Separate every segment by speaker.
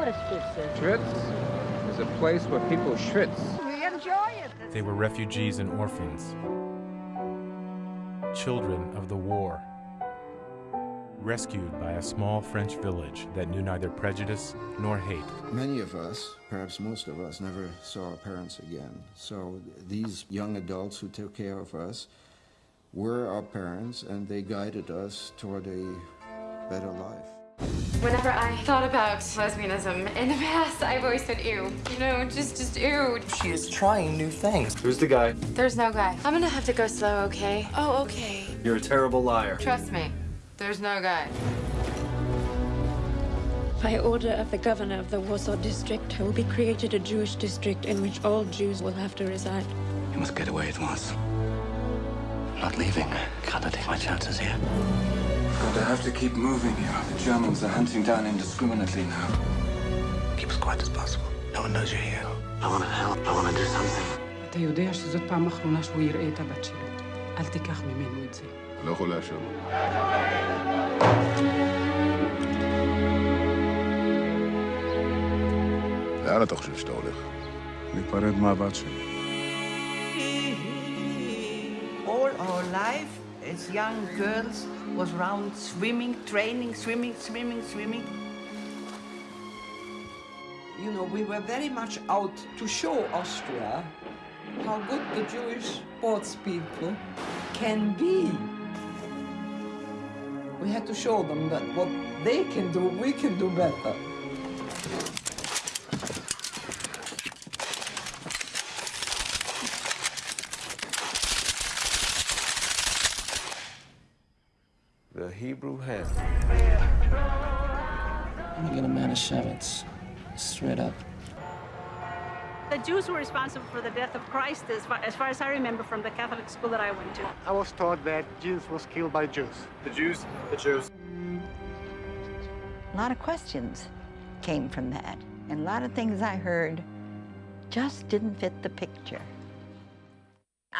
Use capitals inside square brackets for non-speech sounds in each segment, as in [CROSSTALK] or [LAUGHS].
Speaker 1: what a schwitz is.
Speaker 2: Schwitz is a place where people schwitz.
Speaker 1: We enjoy it.
Speaker 3: They were refugees and orphans, children of the war, rescued by a small French village that knew neither prejudice nor hate.
Speaker 4: Many of us, perhaps most of us, never saw our parents again. So these young adults who took care of us were our parents and they guided us toward a better life.
Speaker 5: Whenever I thought about lesbianism in the past, I've always said ew. You know, just just ew.
Speaker 6: She is trying new things.
Speaker 7: Who's the guy?
Speaker 5: There's no guy. I'm gonna have to go slow, okay? Oh, okay.
Speaker 7: You're a terrible liar.
Speaker 5: Trust me. There's no guy.
Speaker 8: By order of the governor of the Warsaw district, there will be created a Jewish district in which all Jews will have to reside.
Speaker 9: You must get away at once. I'm not leaving. Can't I take my chances here?
Speaker 10: But I have to keep moving here. The Germans are hunting down indiscriminately now.
Speaker 9: Keep as quiet as possible. No one knows you're here. I want to help. I want to do something.
Speaker 11: אתה יודע שזאת פעם אחרונה שהוא יראה את הבת שלו. אל תיקח ממנו את זה.
Speaker 12: לא יכול לאשר. לאן אתה חושב שאתה הולך?
Speaker 13: להיפרד מהבת שלי.
Speaker 14: All our life, as young girls, was around swimming, training, swimming, swimming, swimming.
Speaker 15: You know, we were very much out to show Austria how good the Jewish sports people can be. We had to show them that what they can do, we can do better.
Speaker 7: The Hebrew hand.
Speaker 6: I'm gonna get a Manischewitz. Straight up.
Speaker 1: The Jews were responsible for the death of Christ, as far, as far as I remember from the Catholic school that I went to.
Speaker 16: I was taught that Jesus was killed by Jews.
Speaker 7: The Jews? The Jews.
Speaker 17: A lot of questions came from that. And a lot of things I heard just didn't fit the picture.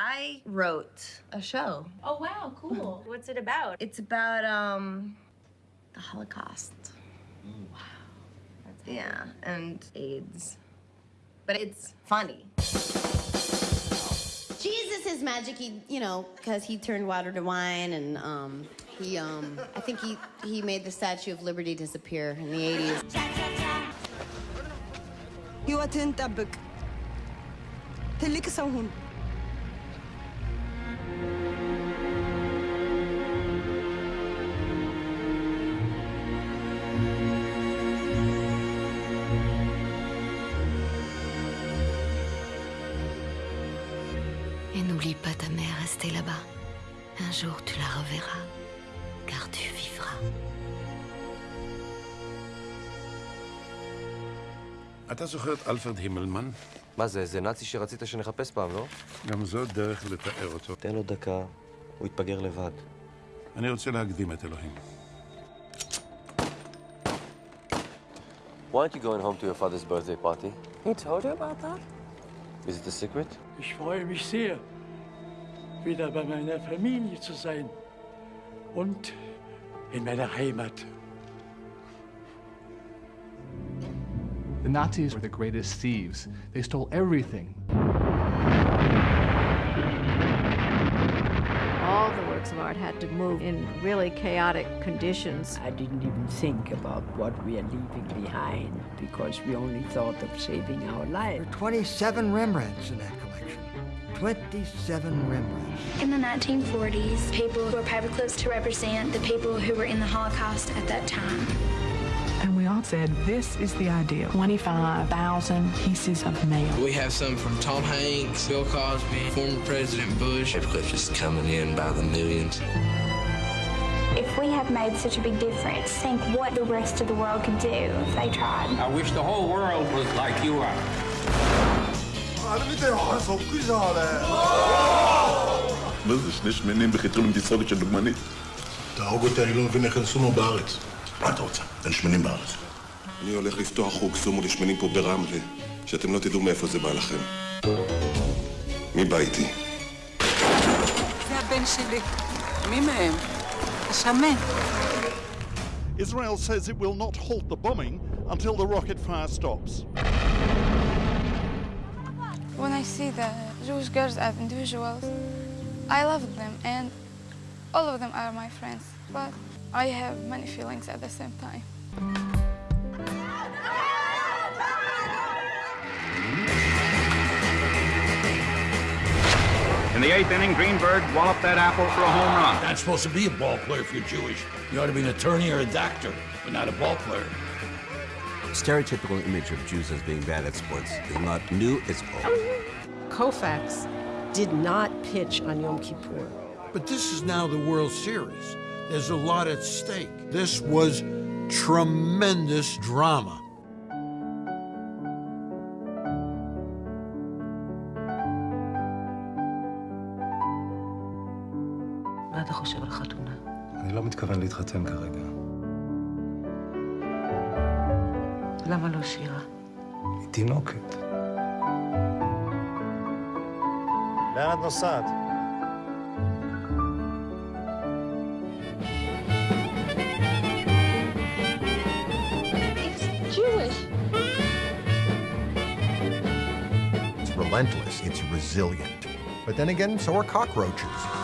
Speaker 18: I wrote a show.
Speaker 5: Oh, wow, cool. [LAUGHS]
Speaker 18: What's it about? It's about, um, the Holocaust.
Speaker 5: Wow.
Speaker 18: That's yeah, and AIDS. But it's funny.
Speaker 19: Jesus is magic, he, you know, because he turned water to wine and, um, he, um, I think he, he made the Statue of Liberty disappear in the 80s.
Speaker 15: You attend
Speaker 1: n'oublie pas ta mère restée là-bas. Un jour, tu la reverras, car tu vivras.
Speaker 13: אתה זוכר את אלפרד הימלמן?
Speaker 7: מה זה, זה נאצי שרצית שנחפש פעם, לא?
Speaker 13: גם זו דרך לתאר אותו.
Speaker 7: תן לו דקה, הוא יתבגר לבד.
Speaker 13: אני רוצה להקדים את אלוהים.
Speaker 7: Why aren't you going home to your father's birthday party?
Speaker 6: He told you about that?
Speaker 7: Is it a secret?
Speaker 12: Ich freue mich sehr, wieder bei meiner Familie zu sein und in meiner Heimat.
Speaker 11: The Nazis were the greatest thieves. They stole everything.
Speaker 2: All the works of art had to move in really chaotic conditions.
Speaker 20: I didn't even think about what we are leaving behind because we only thought of saving our lives.
Speaker 19: There are 27 Rembrandts in that collection. 27 Rembrandts.
Speaker 16: In the 1940s, people wore paperclips to represent the people who were in the Holocaust at that time.
Speaker 15: And we all said, this is the idea. 25,000 pieces of mail.
Speaker 9: We have some from Tom Hanks, Bill Cosby, former President Bush. Paperclips just coming in by the millions.
Speaker 16: If we have made such a big difference, think what the rest of the world could do if they tried.
Speaker 9: I wish the whole world was like you are.
Speaker 12: あれ見てよあれそっくりじゃんあれ
Speaker 13: מה זה שני שמנים בחיתול עם תסרוקת של דוגמנית?
Speaker 12: תהרוג אותי, אני לא מבין איך אין סומו בארץ.
Speaker 13: מה אתה רוצה? אין שמנים בארץ.
Speaker 12: אני הולך לפתוח חוג סומו לשמנים פה ברמלה, שאתם לא תדעו מאיפה זה בא לכם. מי בא איתי?
Speaker 15: זה הבן שלי. מי מהם? השמן.
Speaker 21: Israel says it will not halt the bombing until the rocket fire stops.
Speaker 22: When I see the Jewish girls as individuals, I love them and all of them are my friends, but I have many feelings at the same time.
Speaker 23: In the eighth inning, Greenberg walloped that apple for a home run.
Speaker 12: Not supposed to be a ball player if you're Jewish. You ought to be an attorney or a doctor, but not a ball player
Speaker 24: Stereotypical image of Jews as being bad at sports is not new, it's old.
Speaker 25: Koufax did not pitch on Yom Kippur.
Speaker 26: But this is now the World Series. There's a lot at stake. This was tremendous drama.
Speaker 17: מה אתה חושב על חתונה?
Speaker 27: אני לא מתכוון להתחתן כרגע.
Speaker 17: למה לא שירה?
Speaker 27: היא תינוקת.
Speaker 28: לאן את נוסעת?
Speaker 17: Jewish.
Speaker 29: It's relentless, it's resilient. But then again, so are cockroaches.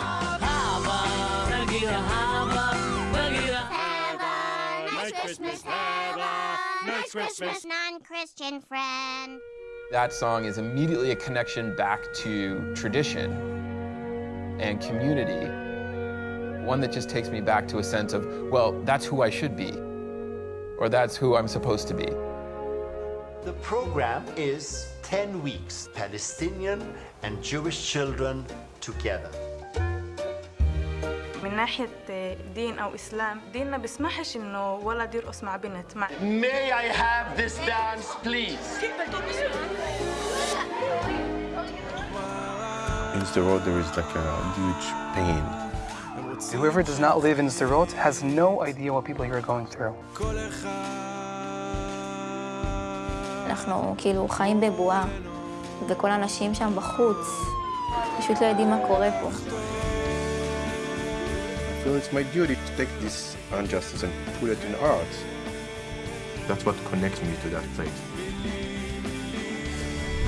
Speaker 30: Hava. Merry Christmas, non-Christian friend.
Speaker 3: That song is immediately a connection back to tradition and community. One that just takes me back to a sense of, well, that's who I should be, or that's who I'm supposed to be.
Speaker 31: The program is 10 weeks, Palestinian and Jewish children together.
Speaker 1: من ناحية دين أو إسلام ديننا بيسمحش إنه ولد يرقص مع بنت مع
Speaker 31: May I have this dance, please?
Speaker 32: In Sderot, there is like a huge pain.
Speaker 16: Whoever does not live in Sderot has no idea what people here are going through.
Speaker 33: אנחנו כאילו חיים בבועה, וכל האנשים שם בחוץ פשוט לא יודעים מה קורה פה.
Speaker 32: So it's my duty to take this injustice and put it in art. That's what connects me to that place.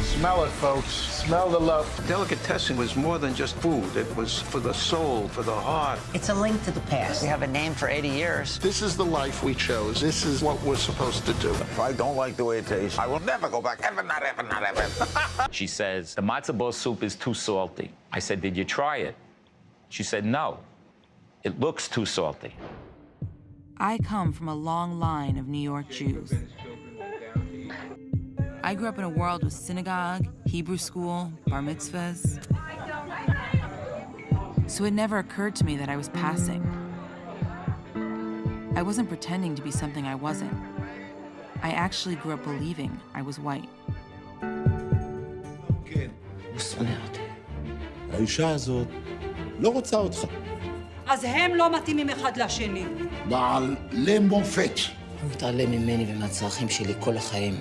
Speaker 26: Smell it, folks. Smell the love. Delicatessen was more than just food. It was for the soul, for the heart.
Speaker 14: It's a link to the past. We have a name for 80 years.
Speaker 26: This is the life we chose. This is what we're supposed to do.
Speaker 34: If I don't like the way it tastes, I will never go back. Ever, not ever, not ever. [LAUGHS]
Speaker 35: she says, the matzo ball soup is too salty. I said, did you try it? She said, no. It looks too salty.
Speaker 36: I come from a long line of New York Jews. I grew up in a world with synagogue, Hebrew school, bar mitzvahs. So it never occurred to me that I was passing. I wasn't pretending to be something I wasn't. I actually grew up believing I was white.
Speaker 37: האישה הזאת לא רוצה אותך.
Speaker 38: אז הם לא מתאימים אחד לשני.
Speaker 37: בעל למופת.
Speaker 39: הוא מתעלם ממני ומהצרכים שלי כל החיים.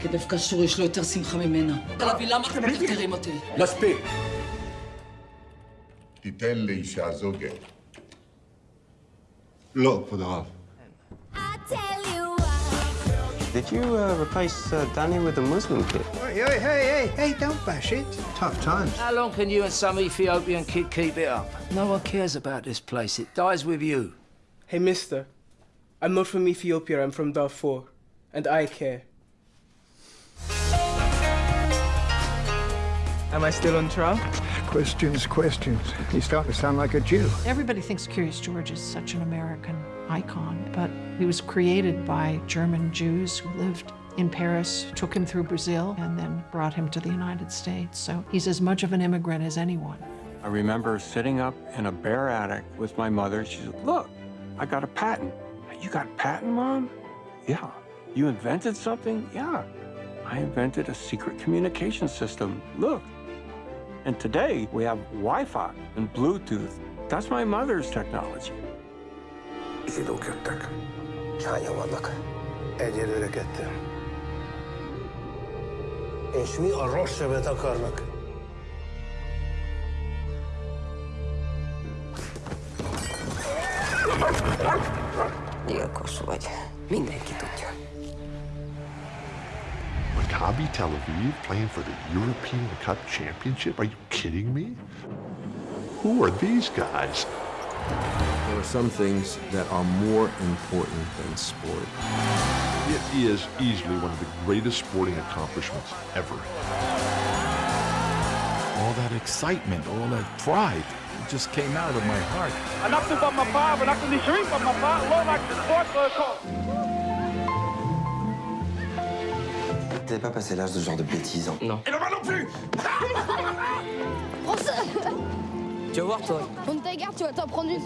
Speaker 39: כי דווקא שור יש לו יותר שמחה ממנה. תלוי, למה אתם מטרטרים אותי?
Speaker 37: מספיק. תיתן לאישה זו גט. לא, כבוד הרב.
Speaker 7: Did you uh, replace uh, Danny with a Muslim kid?
Speaker 40: Hey, hey, hey, hey, hey, don't bash it.
Speaker 30: Tough times.
Speaker 39: How long can you and some Ethiopian kid keep it up?
Speaker 30: No one cares about this place. It dies with you.
Speaker 11: Hey, mister. I'm not from Ethiopia, I'm from Darfur. And I care. Am I still on trial?
Speaker 37: Questions, questions. You start to sound like a Jew.
Speaker 2: Everybody thinks Curious George is such an American icon, but he was created by German Jews who lived in Paris, took him through Brazil, and then brought him to the United States. So he's as much of an immigrant as anyone.
Speaker 41: I remember sitting up in a bare attic with my mother. She said, Look, I got a patent. You got a patent, Mom? Yeah. You invented something? Yeah. I invented a secret communication system. Look. And today we have Wi Fi and Bluetooth. That's my mother's technology.
Speaker 37: İyi köttek. Çayavalık. Egyelőre kettem. És mi a rossz sebet akarnak?
Speaker 42: Gyilkos vagy. Mindenki tudja.
Speaker 13: Maccabi Tel Aviv playing for the European Cup Championship? Are you kidding me? Who are these guys?
Speaker 24: There are some things that are more important than sport.
Speaker 13: It is easily one of the greatest sporting accomplishments ever.
Speaker 43: All that excitement, all that pride, it just came out of my heart.
Speaker 8: T'avais pas passé l'âge de ce genre de bêtises, hein? Non.
Speaker 44: Et le bas non plus
Speaker 8: Prends ça Tu vas voir, toi. Prends ta garde, tu vas t'en prendre une.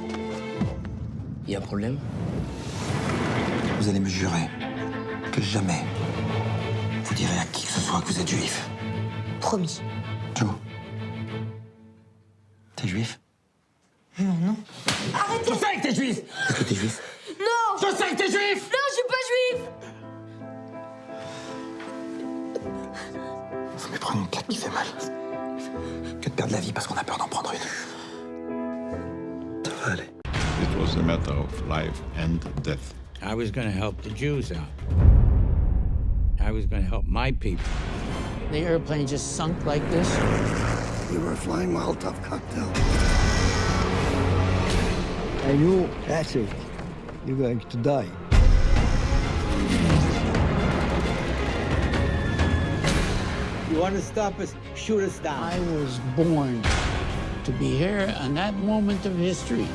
Speaker 8: Il Y a un problème? Vous allez me jurer que jamais vous direz à qui que ce soit que vous êtes juif. Promis. Joe. T'es juif? Non, non. Arrêtez Je sais que t'es juif Est-ce que t'es juif? Non Je sais que t'es juif Non, je suis pas juif Vous me prenez une claque qui fait mal. Que de perdre la vie parce qu'on a peur d'en prendre une. Ça va aller.
Speaker 24: It was a matter of life and death.
Speaker 12: I was going to help the Jews out. I was going to help my people.
Speaker 15: The airplane just sunk like this.
Speaker 20: We were flying Molotov cocktail. I knew that's it. You're going to die.
Speaker 15: You want to stop us? Shoot us down. I was born to be here on that moment of history.